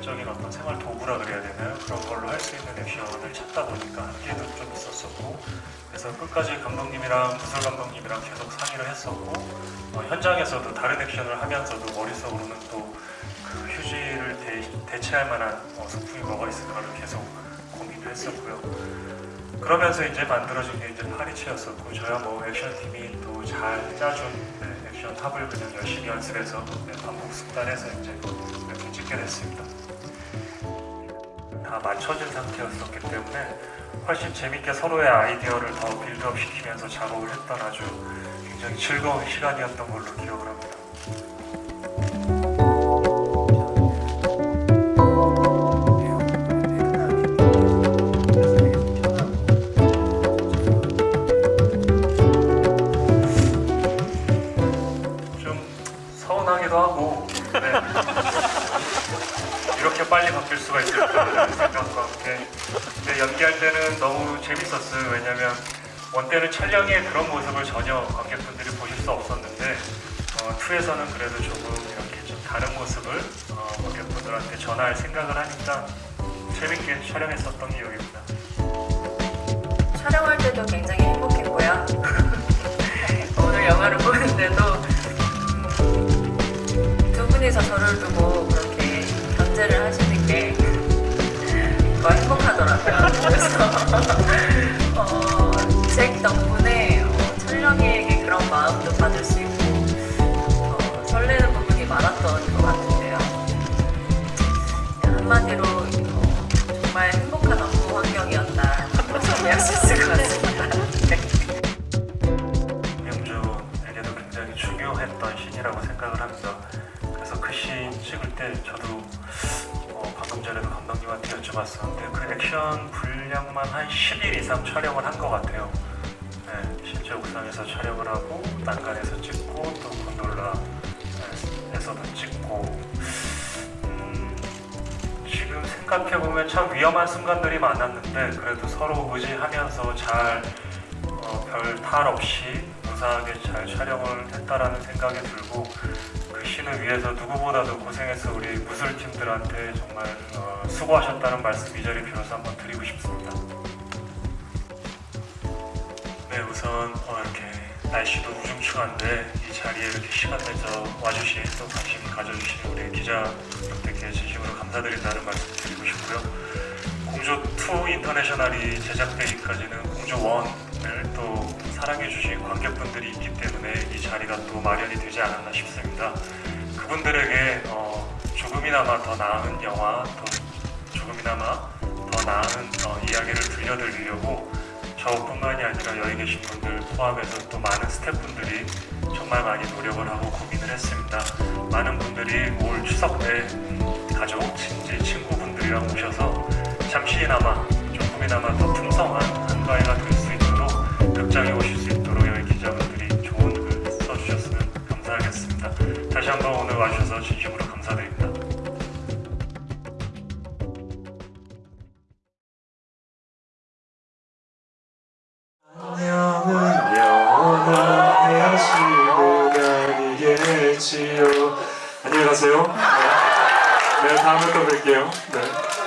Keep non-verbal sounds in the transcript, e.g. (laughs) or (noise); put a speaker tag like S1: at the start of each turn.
S1: 실질적인 어떤 생활 도구라 그래야 되는 그런 걸로 할 수 있는 액션을 찾다 보니까 한계도 좀 있었었고 그래서 끝까지 감독님이랑 무술 감독님이랑 계속 상의를 했었고 어, 현장에서도 다른 액션을 하면서도 머릿속으로는 또 그 휴지를 대, 체할 만한 어, 소품이 뭐가 있을까를 계속 고민을 했었고요. 그러면서 이제 만들어진 게 이제 파리치였었고 저야 뭐 액션팀이 또 잘 짜준 네, 액션 합을 그냥 열심히 연습해서 네, 반복 숙달해서 이제 이렇게 찍게 됐습니다. 다 맞춰진 상태였었기 때문에 훨씬 재밌게 서로의 아이디어를 더 빌드업 시키면서 작업을 했던 아주 굉장히 즐거운 시간이었던 걸로 기억을 합니다. 빨리 바뀔 수가 있을까라는 생각과 함께. 근데 연기할 때는 너무 재밌었어요. 왜냐면 원 때는 촬영의 그런 모습을 전혀 관객분들이 보실 수 없었는데 어, 2에서는 그래도 조금 이렇게 좀 다른 모습을 어, 관객분들한테 전할 생각을 하니까 재밌게 촬영했었던 기억입니다.
S2: 촬영할 때도 굉장히 행복했고요. (laughs) 오늘 영화를 보는데도 음, 두 분이서 저를 두고 환경이었다. 정리할 수 있을 것 같습니다. 네.
S1: 명주에게도 굉장히 중요했던 씬이라고 생각을 합니다. 그래서 그씬 찍을 때 저도 어, 방금 전에도 감독님한테 여쭤봤었는데 그 액션 분량만 한 10일 이상 촬영을 한 것 같아요. 네, 실제 옥상에서 촬영을 하고 난간에서 찍고 또 곤돌라에서도 찍고 생각해보면 참 위험한 순간들이 많았는데 그래도 서로 의지하면서 잘 어, 별탈 없이 무사하게 잘 촬영을 했다라는 생각이 들고 그 씬을 위해서 누구보다도 고생해서 우리 무술팀들한테 정말 어, 수고하셨다는 말씀 이 자리 빌어서 한번 드리고 싶습니다. 네 우선 어, 이렇게 날씨도 우중충한데 이 자리에 이렇게 시간 내서 와주신 또 관심 가져주신 우리 기자분들께 진심으로 감사드린다는 말씀 드리고 공조2 인터내셔널이 제작되기까지는 공조1을 또 사랑해주신 관객분들이 있기 때문에 이 자리가 또 마련이 되지 않았나 싶습니다. 그분들에게 어, 조금이나마 더 나은 영화, 또 조금이나마 더 나은 어, 이야기를 들려드리려고 저뿐만이 아니라 여기 계신 분들 포함해서 또 많은 스태프분들이 정말 많이 노력을 하고 고민을 했습니다. 많은 분들이 올 추석 때 음, 가족, 친지, 친구분들이랑 오셔서 잠시나마 조금이나마 더 풍성한 한가위가 될 수 있도록 극장에 오실 수 있도록 여기 기자분들이 좋은 글 써주셨으면 감사하겠습니다. 다시 한번 오늘 와주셔서 진심으로 감사드립니다.
S3: 안녕히 가세요 네, 네 다음에 또 뵐게요 네.